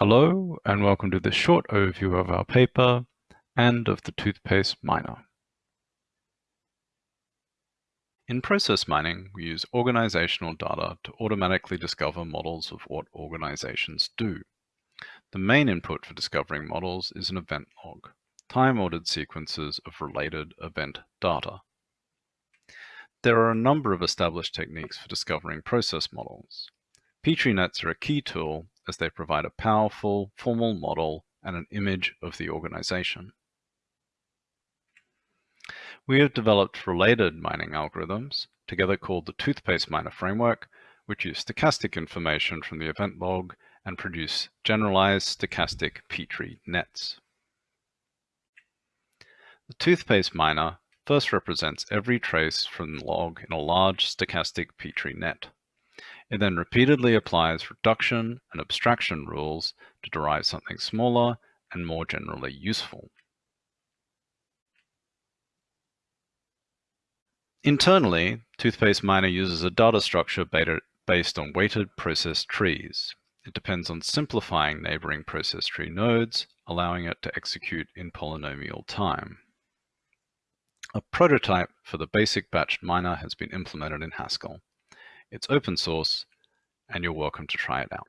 Hello and welcome to this short overview of our paper and of the toothpaste miner. In process mining, we use organizational data to automatically discover models of what organizations do. The main input for discovering models is an event log, time-ordered sequences of related event data. There are a number of established techniques for discovering process models. Petri nets are a key tool as they provide a powerful, formal model and an image of the organization. We have developed related mining algorithms, together called the Toothpaste Miner Framework, which use stochastic information from the event log and produce generalized stochastic Petri nets. The toothpaste miner first represents every trace from the log in a large stochastic Petri net. It then repeatedly applies reduction and abstraction rules to derive something smaller and more generally useful. Internally, Toothpaste Miner uses a data structure based on weighted process trees. It depends on simplifying neighboring process tree nodes, allowing it to execute in polynomial time. A prototype for the basic batched miner has been implemented in Haskell. It's open source, and you're welcome to try it out.